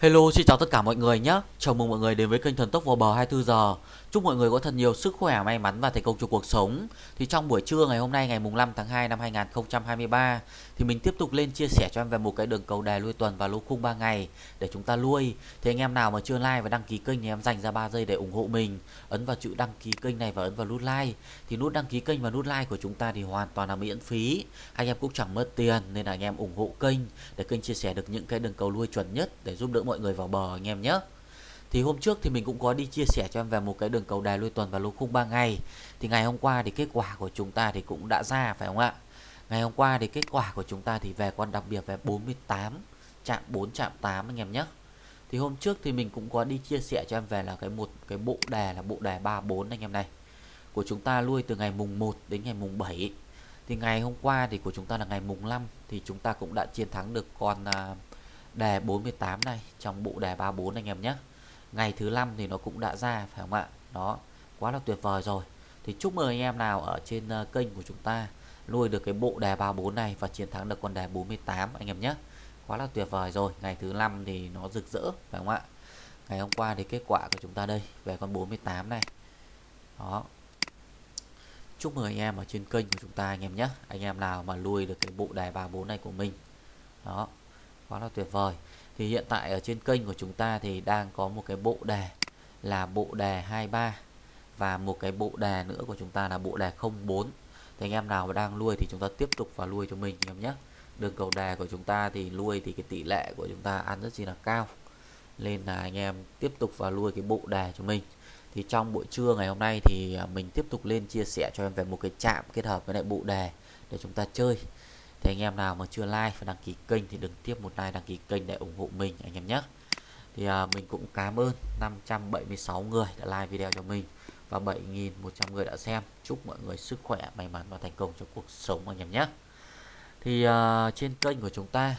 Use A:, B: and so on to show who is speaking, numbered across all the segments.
A: Hello, xin chào tất cả mọi người nhé. Chào mừng mọi người đến với kênh Thần Tốc vào bờ 24 giờ. Chúc mọi người có thật nhiều sức khỏe, may mắn và thành công trong cuộc sống. Thì trong buổi trưa ngày hôm nay ngày mùng 5 tháng 2 năm 2023 thì mình tiếp tục lên chia sẻ cho em về một cái đường cầu đề lui tuần và lô khung 3 ngày để chúng ta lui. Thì anh em nào mà chưa like và đăng ký kênh thì em dành ra 3 giây để ủng hộ mình. Ấn vào chữ đăng ký kênh này và ấn vào nút like. Thì nút đăng ký kênh và nút like của chúng ta thì hoàn toàn là miễn phí. Anh em cũng chẳng mất tiền nên là anh em ủng hộ kênh để kênh chia sẻ được những cái đường cầu lui chuẩn nhất để giúp đỡ mọi người vào bờ anh em nhé. Thì hôm trước thì mình cũng có đi chia sẻ cho em về một cái đường cầu đài lui tuần và lô khung 3 ngày. Thì ngày hôm qua thì kết quả của chúng ta thì cũng đã ra phải không ạ? Ngày hôm qua thì kết quả của chúng ta thì về con đặc biệt về 48 chạm 4 chạm 8 anh em nhé. Thì hôm trước thì mình cũng có đi chia sẻ cho em về là cái một cái bộ đề là bộ đề 34 anh em này. Của chúng ta lui từ ngày mùng 1 đến ngày mùng 7. Thì ngày hôm qua thì của chúng ta là ngày mùng 5 thì chúng ta cũng đã chiến thắng được con uh, đề 48 này, trong bộ đề 34 anh em nhé. Ngày thứ năm thì nó cũng đã ra, phải không ạ? Đó, quá là tuyệt vời rồi. Thì chúc mừng anh em nào ở trên ờ, kênh của chúng ta nuôi được cái bộ đề 34 này và chiến thắng được con đề 48 anh em nhé. Quá là tuyệt vời rồi, ngày thứ năm thì nó rực rỡ, phải không ạ? Ngày hôm qua thì kết quả của chúng ta đây, về con 48 này. Đó. Chúc mừng anh em ở trên kênh của chúng ta anh em nhé. Anh em nào mà nuôi được cái bộ đề 34 này của mình. Đó quá là tuyệt vời. Thì hiện tại ở trên kênh của chúng ta thì đang có một cái bộ đề là bộ đề 23 và một cái bộ đề nữa của chúng ta là bộ đề 04 thì anh em nào mà đang nuôi thì chúng ta tiếp tục vào nuôi cho mình, anh em nhé. Đường cầu đề của chúng ta thì nuôi thì cái tỷ lệ của chúng ta ăn rất là cao. Nên là anh em tiếp tục vào nuôi cái bộ đề cho mình. Thì trong buổi trưa ngày hôm nay thì à, mình tiếp tục lên chia sẻ cho em về một cái chạm kết hợp với lại bộ đề để chúng ta chơi thì anh em nào mà chưa like và đăng ký kênh thì đừng tiếp một like đăng ký kênh để ủng hộ mình anh em nhé. Thì à, mình cũng cảm ơn 576 người đã like video cho mình và 7.100 người đã xem. Chúc mọi người sức khỏe may mắn và thành công trong cuộc sống anh em nhé. Thì à, trên kênh của chúng ta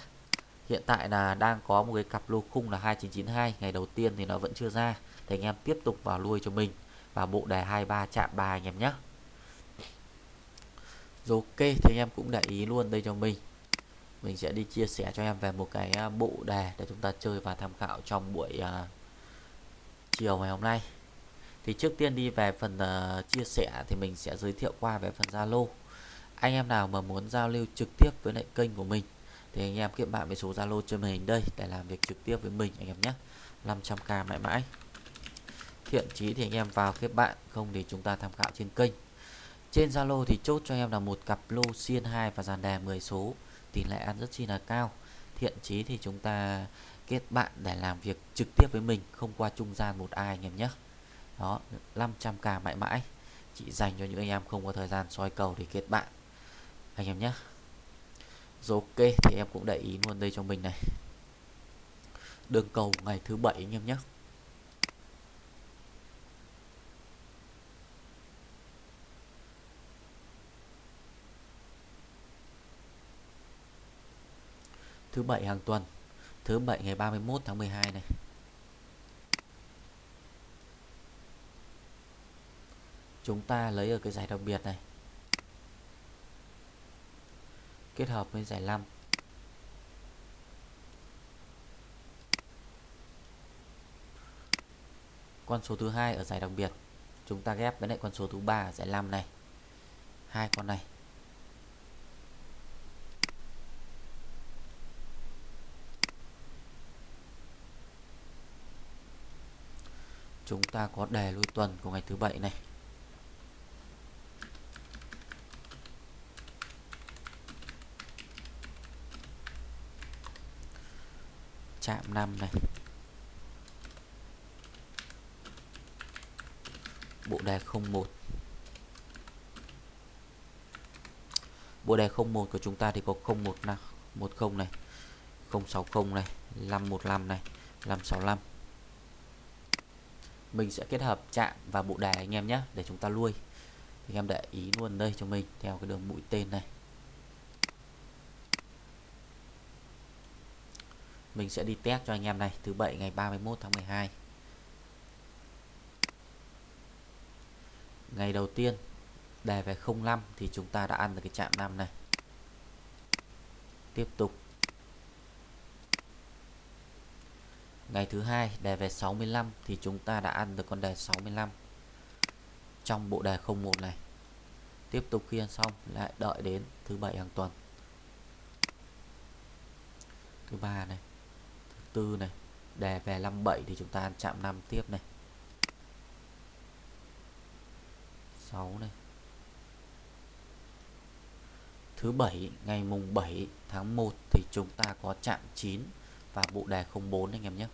A: hiện tại là đang có một cái cặp lô khung là 2992 ngày đầu tiên thì nó vẫn chưa ra. Thì anh em tiếp tục vào lui cho mình và bộ đề 23 chạm 3 anh em nhé rồi ok thì anh em cũng để ý luôn đây cho mình. Mình sẽ đi chia sẻ cho em về một cái à, bộ đề để chúng ta chơi và tham khảo trong buổi uh, chiều ngày hôm nay. Thì trước tiên đi về phần uh, chia sẻ thì mình sẽ giới thiệu qua về phần Zalo. Anh em nào mà muốn giao lưu trực tiếp với lại kênh của mình thì anh em kết bạn với số Zalo trên màn hình đây để làm việc trực tiếp với mình anh em nhé. 500k mãi mãi. Thiện chí thì anh em vào kết bạn không thì chúng ta tham khảo trên kênh trên Zalo thì chốt cho em là một cặp lô xiên 2 và dàn đề 10 số. Tỷ lệ ăn rất chi là cao. Thiện chí thì chúng ta kết bạn để làm việc trực tiếp với mình, không qua trung gian một ai anh em nhé. Đó 500k mãi mãi. Chỉ dành cho những anh em không có thời gian soi cầu thì kết bạn. Anh em nhé. Rồi ok, thì em cũng để ý luôn đây cho mình này. Đường cầu ngày thứ bảy anh em nhé. Thứ bảy hàng tuần, thứ bảy ngày 31 tháng 12 này. Chúng ta lấy ở cái giải đặc biệt này, kết hợp với giải 5 con số thứ hai ở giải đặc biệt, chúng ta ghép với lại con số thứ ba ở giải 5 này. Hai con này. Chúng ta có đề lui tuần của ngày thứ bảy này. Chạm 5 này. Bộ đề 01 bộ đề 01 của chúng ta thì có 01 10 này 060 này 515 này 565 mình sẽ kết hợp chạm và bộ đề anh em nhé, để chúng ta nuôi anh em để ý luôn đây cho mình, theo cái đường mũi tên này. Mình sẽ đi test cho anh em này, thứ bảy ngày 31 tháng 12 ngày đầu tiên đề về 05 thì chúng ta đã ăn được cái chạm 5 này. Tiếp tục. Ngày thứ hai đề về 65 thì chúng ta đã ăn được con đề 65 trong bộ đề 01 này. Tiếp tục khi ăn xong lại đợi đến thứ bảy hàng tuần. Thứ ba này, thứ tư này, đề về 57 thì chúng ta ăn chạm 5 tiếp này. 6 này. Thứ bảy ngày mùng 7 tháng 1 thì chúng ta có chạm 9 và bộ đề 04 anh em nhé.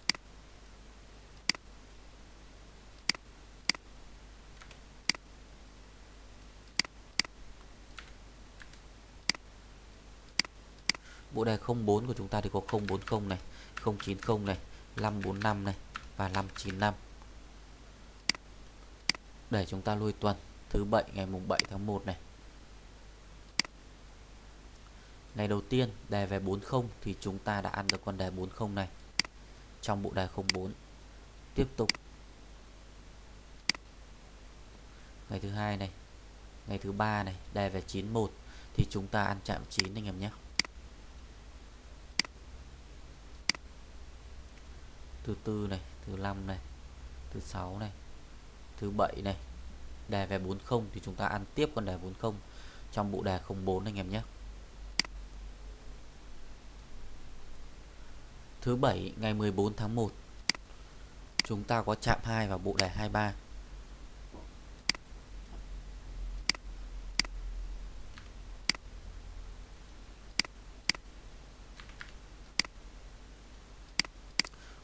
A: Bộ đề 04 của chúng ta thì có 040 này, 090 này, 545 này và 595. Để chúng ta lui tuần thứ 7 ngày mùng 7 tháng 1 này. Ngày đầu tiên đề về 40 thì chúng ta đã ăn được con đề 40 này trong bộ đề 04. Tiếp tục ngày thứ hai này, ngày thứ ba này đề về 91 thì chúng ta ăn chạm 9 anh em nhé. Thứ tư này, thứ năm này, thứ sáu này, thứ bảy này, đề về 40 thì chúng ta ăn tiếp con đề 40 trong bộ đề 04 anh em nhé. Thứ bảy ngày 14 tháng 1 chúng ta có chạm 2 vào bộ đề 23.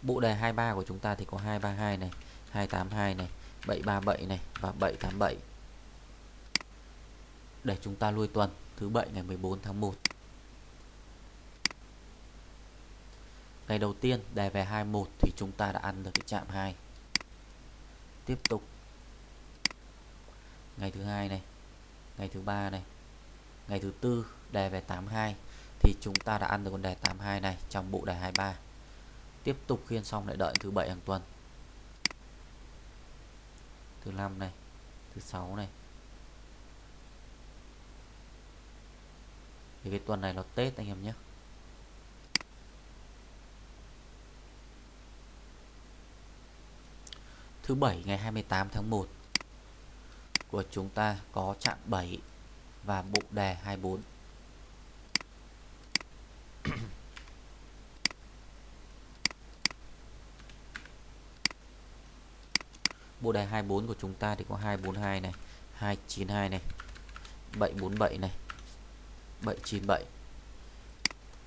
A: Bộ đề 23 của chúng ta thì có 232 này, 282 này, 737 này và 787. Để chúng ta lui tuần thứ bảy ngày 14 tháng 1. Ngày đầu tiên đề về 21 thì chúng ta đã ăn được cái chạm 2. Tiếp tục. Ngày thứ hai này, ngày thứ ba này, ngày thứ tư đề về 82 thì chúng ta đã ăn được con đề 82 này trong bộ đề 23. Tiếp tục khiên xong lại đợi thứ bảy hàng tuần. Thứ năm này, thứ sáu này. Thì cái tuần này là Tết anh em nhé. Thứ bảy ngày 28 tháng 1 của chúng ta có chạm 7 và bộ đề 24. bộ đề 24 của chúng ta thì có 242 này, 292 này, 747 này, 797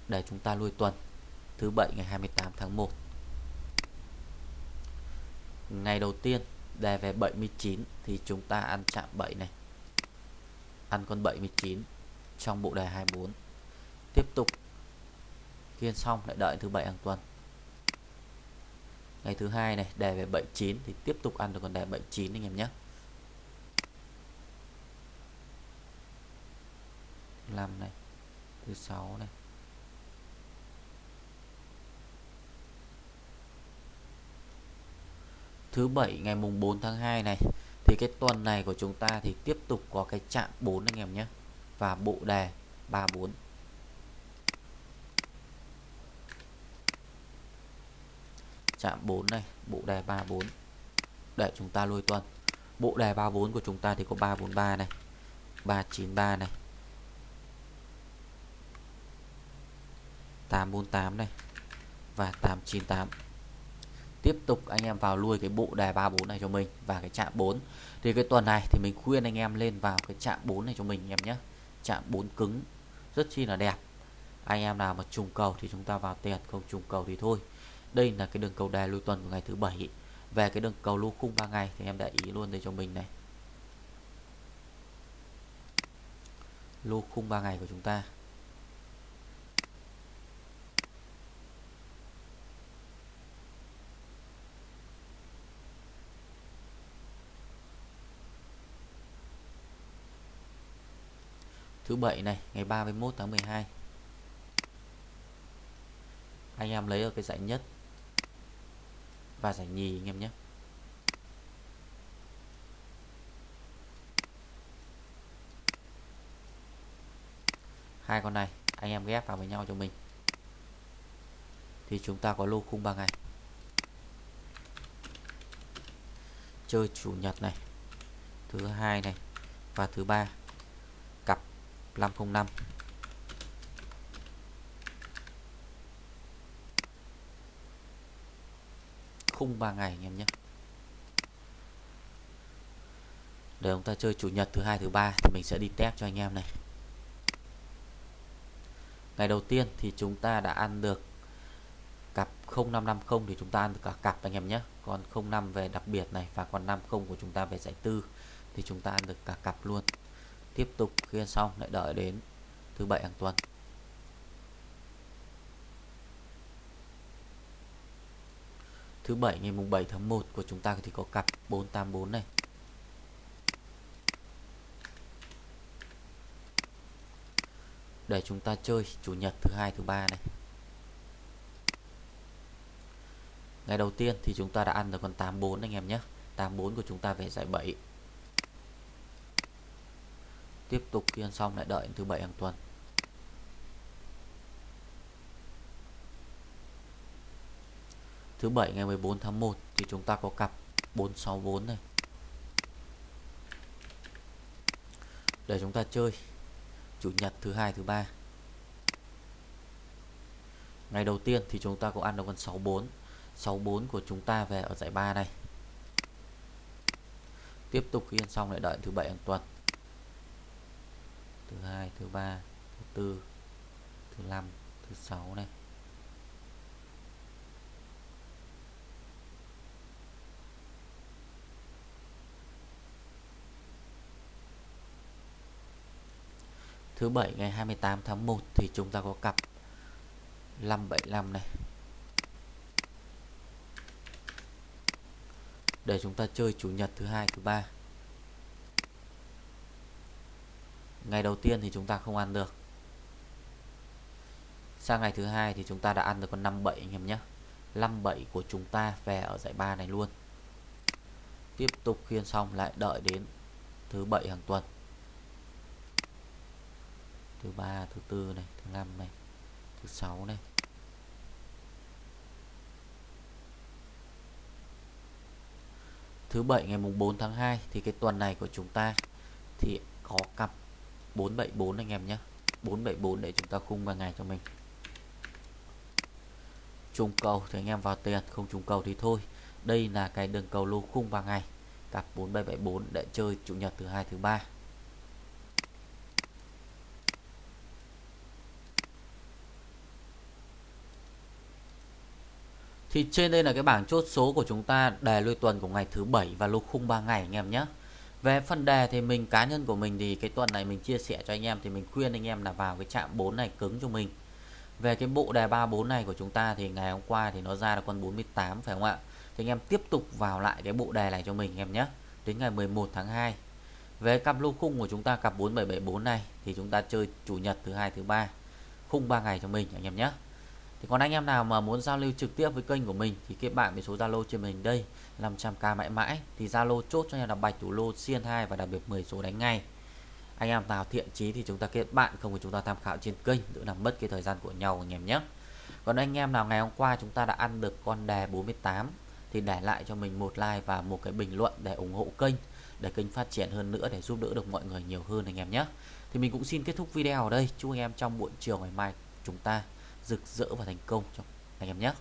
A: để chúng ta lui tuần thứ bảy ngày 28 tháng 1 ngày đầu tiên đề về 79 thì chúng ta ăn chạm 7 này. Ăn con 79 trong bộ đề 24 tiếp tục. Kiên xong, lại đợi thứ bảy hàng tuần. Ngày thứ hai này đề về 79 thì tiếp tục ăn được con đề 79 anh em nhé. Làm này, thứ sáu này. Thứ bảy, ngày mùng 4 tháng 2 này, thì cái tuần này của chúng ta thì tiếp tục có cái chạm 4 anh em nhé. Và bộ đề 34 chạm 4 này, bộ đề 34 để chúng ta lôi tuần. Bộ đề 34 của chúng ta thì có 343 này 393 này 848 này và 898 tiếp tục anh em vào lui cái bộ đề 34 này cho mình và cái chạm 4 thì cái tuần này thì mình khuyên anh em lên vào cái chạm 4 này cho mình em nhé. Chạm 4 cứng, rất chi là đẹp. Anh em nào mà trùng cầu thì chúng ta vào tiền, không trùng cầu thì thôi. Đây là cái đường cầu đề lui tuần của ngày thứ bảy. Về cái đường cầu lô khung 3 ngày thì em để ý luôn đây cho mình này. Lô khung 3 ngày của chúng ta. thứ bảy này, ngày 31 tháng 12 anh em lấy ở cái giải nhất và giải nhì anh em nhé. Hai con này, anh em ghép vào với nhau cho mình. Thì chúng ta có lô khung 3 ngày. Chơi chủ nhật này, thứ hai này và thứ ba. 505 khung 3 ngày anh em nhé. Để chúng ta chơi chủ nhật thứ hai, thứ ba thì mình sẽ đi test cho anh em này. Ngày đầu tiên thì chúng ta đã ăn được cặp 0550 thì chúng ta ăn được cả cặp anh em nhé. Còn 05 về đặc biệt này và còn 50 của chúng ta về giải tư thì chúng ta ăn được cả cặp luôn tiếp tục khi ăn xong, lại đợi đến thứ bảy hàng tuần. Thứ bảy, ngày mùng 7 tháng 1 của chúng ta thì có cặp 484 này. Để chúng ta chơi chủ nhật thứ hai, thứ ba này. Ngày đầu tiên thì chúng ta đã ăn được con 84 anh em nhé. 84 của chúng ta về giải 7 tiếp tục khi ăn xong lại đợi thứ bảy hàng tuần. Thứ bảy ngày 14 tháng 1 thì chúng ta có cặp 464 này. Để chúng ta chơi, chủ nhật, thứ hai, thứ ba. Ngày đầu tiên thì chúng ta có ăn được con 64 64 của chúng ta về ở giải 3 này. Tiếp tục khi ăn xong lại đợi thứ bảy hàng tuần thứ hai, thứ ba, thứ tư, thứ năm, thứ sáu này. Thứ bảy, ngày 28 tháng 1 thì chúng ta có cặp 575 này. Để chúng ta chơi chủ nhật thứ hai, thứ ba. Ngày đầu tiên thì chúng ta không ăn được. Sang ngày thứ hai thì chúng ta đã ăn được con 57 anh em nhé. 57 của chúng ta về ở giải ba này luôn. Tiếp tục khiên xong lại đợi đến thứ bảy hàng tuần. Thứ ba, thứ tư này, thứ năm này, thứ sáu này. Thứ bảy ngày mùng 4 tháng 2 thì cái tuần này của chúng ta thì có cặp 474 anh em nhé. 474 để chúng ta khung vào ngày cho mình. Trùng cầu thì anh em vào tiền, không trùng cầu thì thôi. Đây là cái đường cầu lô khung vào ngày. Cặp 4774 để chơi chủ nhật thứ hai, thứ ba. Thì trên đây là cái bảng chốt số của chúng ta, đề lui tuần của ngày thứ bảy và lô khung 3 ngày anh em nhé. Về phần đề thì mình, cá nhân của mình thì cái tuần này mình chia sẻ cho anh em thì mình khuyên anh em là vào cái chạm 4 này cứng cho mình. Về cái bộ đề 34 này của chúng ta thì ngày hôm qua thì nó ra là con 48 phải không ạ? Thì anh em tiếp tục vào lại cái bộ đề này cho mình em nhé. Đến ngày 11 tháng 2. Về cặp lô khung của chúng ta, cặp 4774 này thì chúng ta chơi chủ nhật thứ hai, thứ ba khung 3 ngày cho mình anh em nhé thì còn anh em nào mà muốn giao lưu trực tiếp với kênh của mình thì kết bạn với số Zalo trên mình đây 500k mãi mãi. Thì Zalo chốt cho em là bạch thủ lô, xiên 2 và đặc biệt 10 số đánh ngay. Anh em nào thiện chí thì chúng ta kết bạn, không thì chúng ta tham khảo trên kênh, đỡ làm mất cái thời gian của nhau anh em nhé. Còn anh em nào ngày hôm qua chúng ta đã ăn được con đề 48 thì để lại cho mình một like và một cái bình luận để ủng hộ kênh, để kênh phát triển hơn nữa, để giúp đỡ được mọi người nhiều hơn anh em nhé. Thì mình cũng xin kết thúc video ở đây. Chúc anh em trong buổi chiều ngày mai chúng ta rực rỡ và thành công cho anh em nhé.